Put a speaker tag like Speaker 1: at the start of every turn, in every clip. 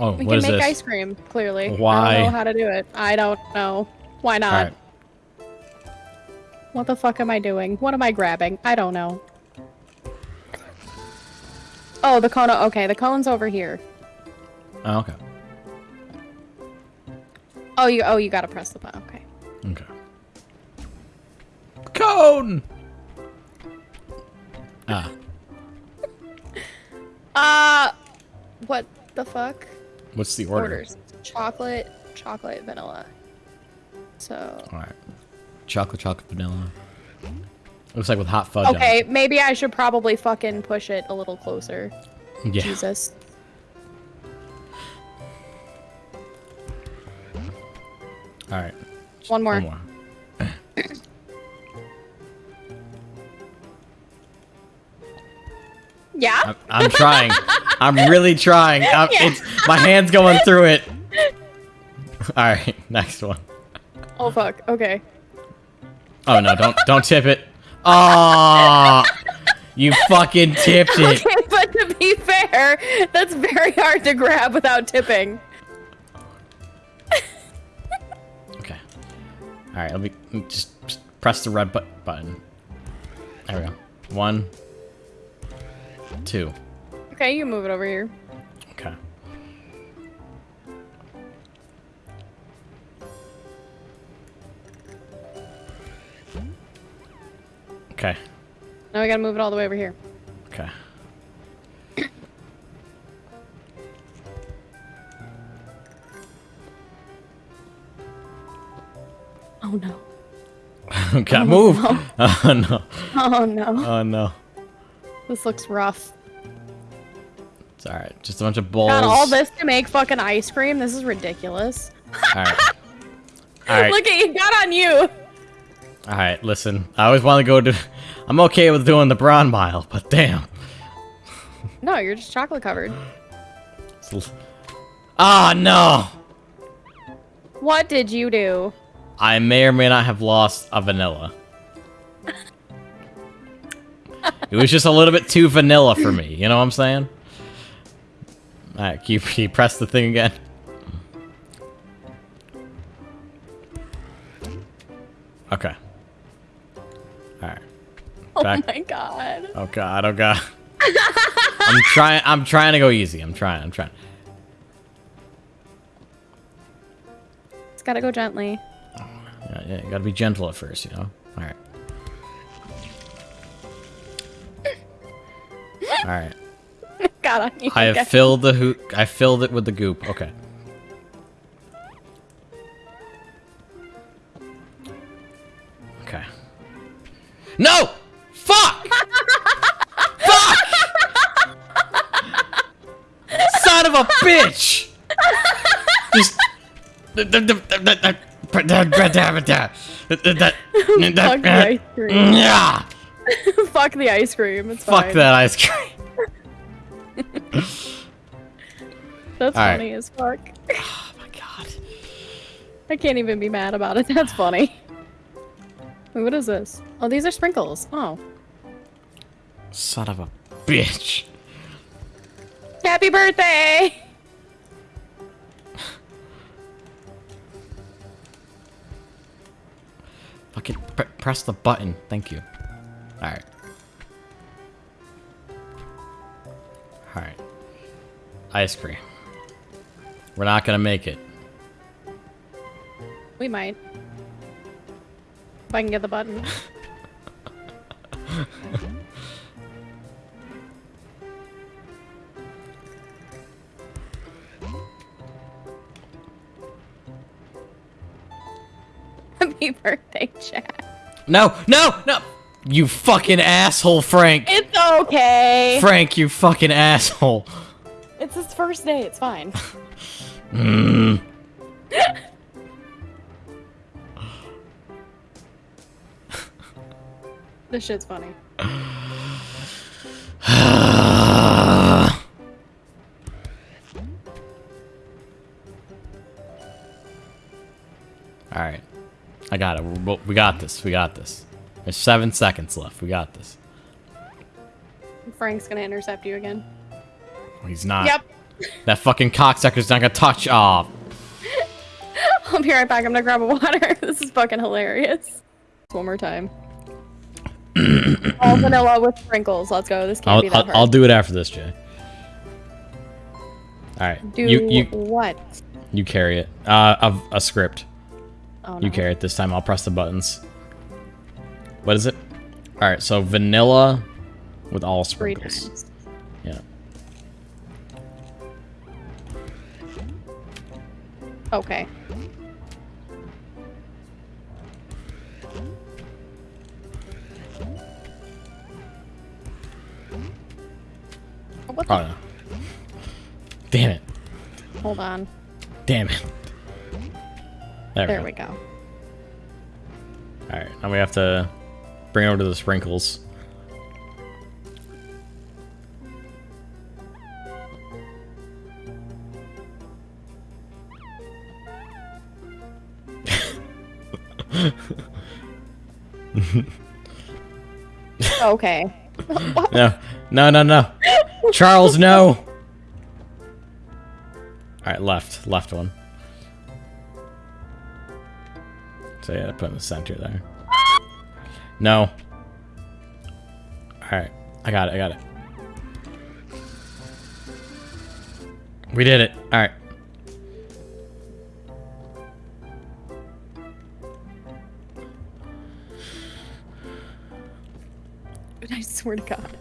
Speaker 1: Oh,
Speaker 2: We
Speaker 1: what
Speaker 2: can
Speaker 1: is
Speaker 2: make
Speaker 1: this?
Speaker 2: ice cream, clearly. I don't know how to do it. I don't know. Why not?
Speaker 1: Alright.
Speaker 2: What the fuck am I doing? What am I grabbing? I don't know. Oh, the cone. Okay, the cone's over here.
Speaker 1: Oh, okay.
Speaker 2: Oh, you. Oh, you gotta press the button. Okay.
Speaker 1: Okay. Cone! Ah.
Speaker 2: Uh, what the fuck?
Speaker 1: What's the order?
Speaker 2: Orders. Chocolate, chocolate, vanilla. So.
Speaker 1: Alright. Chocolate, chocolate, vanilla. Looks like with hot fudge on
Speaker 2: Okay, maybe I should probably fucking push it a little closer.
Speaker 1: Yeah.
Speaker 2: Jesus.
Speaker 1: Alright.
Speaker 2: One more.
Speaker 1: One more.
Speaker 2: Yeah?
Speaker 1: I'm, I'm trying. I'm really trying. I'm, uh,
Speaker 2: Yeah.
Speaker 1: it's, my hand's going through it. Alright, next one.
Speaker 2: Oh fuck. Okay.
Speaker 1: Oh no, don't don't tip it. Oh, you fucking tipped it.
Speaker 2: Okay, but to be fair, that's very hard to grab without tipping.
Speaker 1: Okay. All right, let me just, just press the red bu button. There we go. One, two.
Speaker 2: Okay, you move it over here.
Speaker 1: Okay. Okay.
Speaker 2: Now we gotta move it all the way over here.
Speaker 1: Okay.
Speaker 2: Oh no.
Speaker 1: okay, oh, move. Oh no.
Speaker 2: Oh no.
Speaker 1: Oh no.
Speaker 2: This looks rough.
Speaker 1: It's all right. Just a bunch of balls.
Speaker 2: Got all this to make fucking ice cream? This is ridiculous.
Speaker 1: All right. All right.
Speaker 2: Look at you, got on you.
Speaker 1: All right. Listen, I always want to go to. I'm okay with doing the brown mile, but damn.
Speaker 2: No, you're just chocolate covered.
Speaker 1: Ah no.
Speaker 2: What did you do?
Speaker 1: I may or may not have lost a vanilla. It was just a little bit too vanilla for me. You know what I'm saying? All right, can you, can you press the thing again? Okay. All right.
Speaker 2: Oh my god.
Speaker 1: Oh god. Oh god. I'm trying. I'm trying to go easy. I'm trying. I'm trying.
Speaker 2: It's gotta go gently.
Speaker 1: Yeah, yeah, you gotta be gentle at first, you know? Alright. Alright.
Speaker 2: got on you.
Speaker 1: I have filled the hoop. I filled it with the goop. Okay. Okay. No! Fuck! Fuck! Son of a bitch! Just.
Speaker 2: Fuck the ice cream.
Speaker 1: Yeah!
Speaker 2: Fuck the ice cream. It's
Speaker 1: Fuck that ice cream.
Speaker 2: That's
Speaker 1: All right.
Speaker 2: funny as fuck.
Speaker 1: Oh my god.
Speaker 2: I can't even be mad about it. That's funny. Wait, what is this? Oh, these are sprinkles. Oh.
Speaker 1: Son of a bitch.
Speaker 2: Happy birthday!
Speaker 1: Fucking pr press the button. Thank you. Alright. Ice cream. We're not gonna make it.
Speaker 2: We might. If I can get the button. Happy birthday, Chad.
Speaker 1: No, no, no! You fucking asshole, Frank!
Speaker 2: It's okay.
Speaker 1: Frank, you fucking asshole!
Speaker 2: It's his first day. It's fine.
Speaker 1: Mm.
Speaker 2: this shit's funny.
Speaker 1: Alright. I got it. We- We got this. We got this. There's seven seconds left. We got this.
Speaker 2: Frank's gonna intercept you again.
Speaker 1: He's not.
Speaker 2: Yep.
Speaker 1: That fucking cocksucker's not gonna touch. Oh,
Speaker 2: I'll be right back. I'm gonna grab a water. this is fucking hilarious. One more time. All vanilla with sprinkles. Let's go. This can't
Speaker 1: I'll,
Speaker 2: be that
Speaker 1: I'll,
Speaker 2: hard.
Speaker 1: I'll do it after this, Jay. All right.
Speaker 2: do
Speaker 1: you you
Speaker 2: what?
Speaker 1: you carry it. Uh, of a script.
Speaker 2: Oh,
Speaker 1: You carry it this time. I'll press the buttons. What is it? All right. So vanilla with all sprinkles.
Speaker 2: Okay. Oh, what the
Speaker 1: Oh no. Damn it.
Speaker 2: Hold on.
Speaker 1: Damn it. There,
Speaker 2: There
Speaker 1: we go.
Speaker 2: go.
Speaker 1: All right. Now we have to bring over to the sprinkles.
Speaker 2: Oh, okay.
Speaker 1: No, no, no, no. Charles, no. All right, left, left one. So yeah, put in the center there. No. All right, I got it. I got it. We did it. All right.
Speaker 2: I swear to God.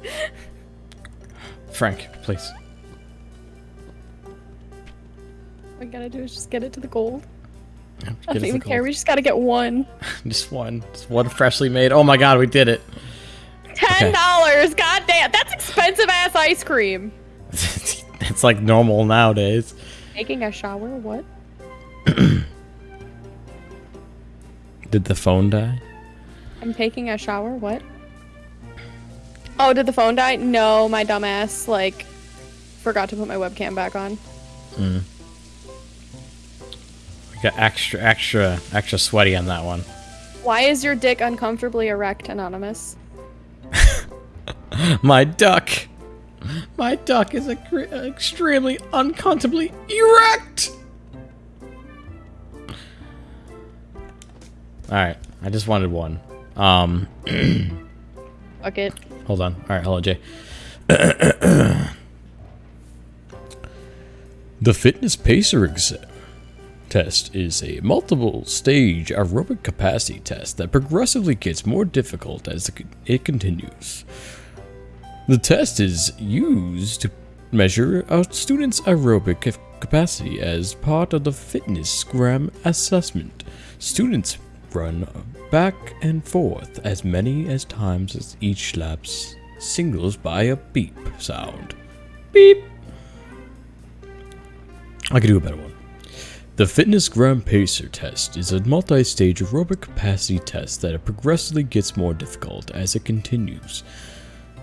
Speaker 1: Frank, please.
Speaker 2: All we gotta do is just get it to the gold. I
Speaker 1: Get
Speaker 2: don't even care. We just gotta get one.
Speaker 1: Just one. Just one freshly made. Oh my god, we did it.
Speaker 2: Ten dollars. God damn, that's expensive ass ice cream.
Speaker 1: it's like normal nowadays.
Speaker 2: Taking a shower. What?
Speaker 1: Did the phone die?
Speaker 2: I'm taking a shower. What? Oh, did the phone die? No, my dumbass like forgot to put my webcam back on.
Speaker 1: We got extra, extra, extra sweaty on that one.
Speaker 2: Why is your dick uncomfortably erect, anonymous?
Speaker 1: My duck. My duck is extremely uncomfortably erect. All right, I just wanted one. Um,
Speaker 2: Fuck it.
Speaker 1: hold on. All right, hello, Jay. the fitness pacer test is a multiple stage aerobic capacity test that progressively gets more difficult as it- it continues. The test is used to measure a student's aerobic capacity as part of the fitness gram assessment. Students run back and forth as many as times as each lapse singles by a beep sound. Beep. I could do a better one. The Fitness Gram Pacer test is a multi stage aerobic capacity test that progressively gets more difficult as it continues.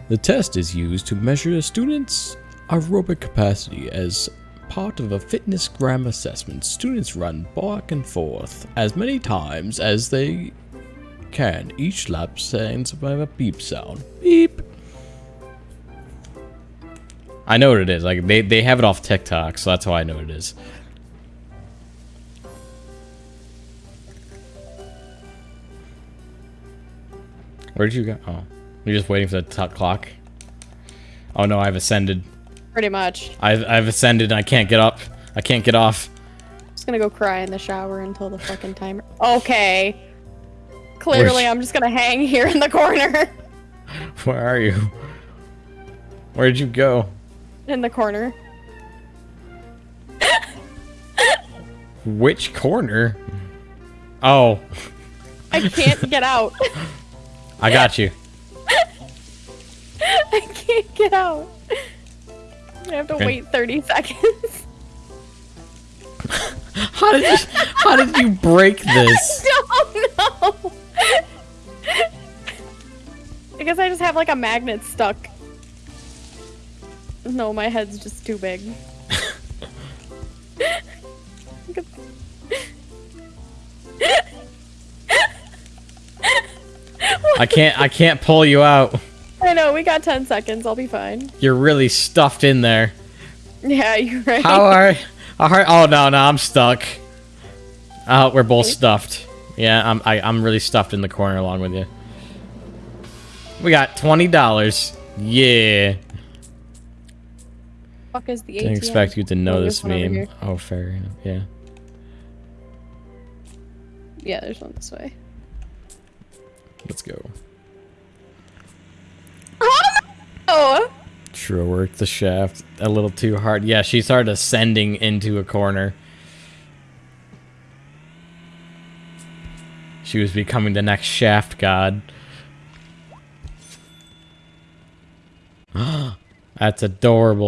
Speaker 1: The test is used to measure a student's aerobic capacity as part of a fitness gram assessment. Students run back and forth as many times as they can. Each lap ends by a beep sound. Beep. I know what it is. Like they, they have it off TikTok, so that's how I know it is. Where'd you go? Oh, you're just waiting for the top clock. Oh no, I've ascended.
Speaker 2: Pretty much.
Speaker 1: I've I've ascended. and I can't get up. I can't get off.
Speaker 2: I'm just gonna go cry in the shower until the fucking timer. Okay. Clearly, I'm just gonna hang here in the corner.
Speaker 1: Where are you? Where'd you go?
Speaker 2: in the corner.
Speaker 1: Which corner? Oh,
Speaker 2: I can't get out.
Speaker 1: I got you.
Speaker 2: I can't get out. I have to
Speaker 1: Okay.
Speaker 2: wait 30 seconds.
Speaker 1: How did you, how did you break this?
Speaker 2: I don't know. I guess I just have like a magnet stuck. No, my head's just too big.
Speaker 1: I can't I can't pull you out.
Speaker 2: I know, we got 10 seconds. I'll be fine.
Speaker 1: You're really stuffed in there.
Speaker 2: Yeah, you're right.
Speaker 1: How are are oh no no I'm stuck. Oh, we're both stuffed. Yeah, I'm I, I'm really stuffed in the corner along with you. We got twenty dollars. Yeah.
Speaker 2: fuck is the ATM?
Speaker 1: Didn't expect you to know
Speaker 2: Oh,
Speaker 1: this
Speaker 2: there's one over
Speaker 1: meme. Oh, fair enough. Yeah.
Speaker 2: Yeah, there's one this way.
Speaker 1: Let's go.
Speaker 2: Oh!
Speaker 1: True work the shaft a little too hard. Yeah, she started ascending into a corner. She was becoming the next shaft god. That's adorable.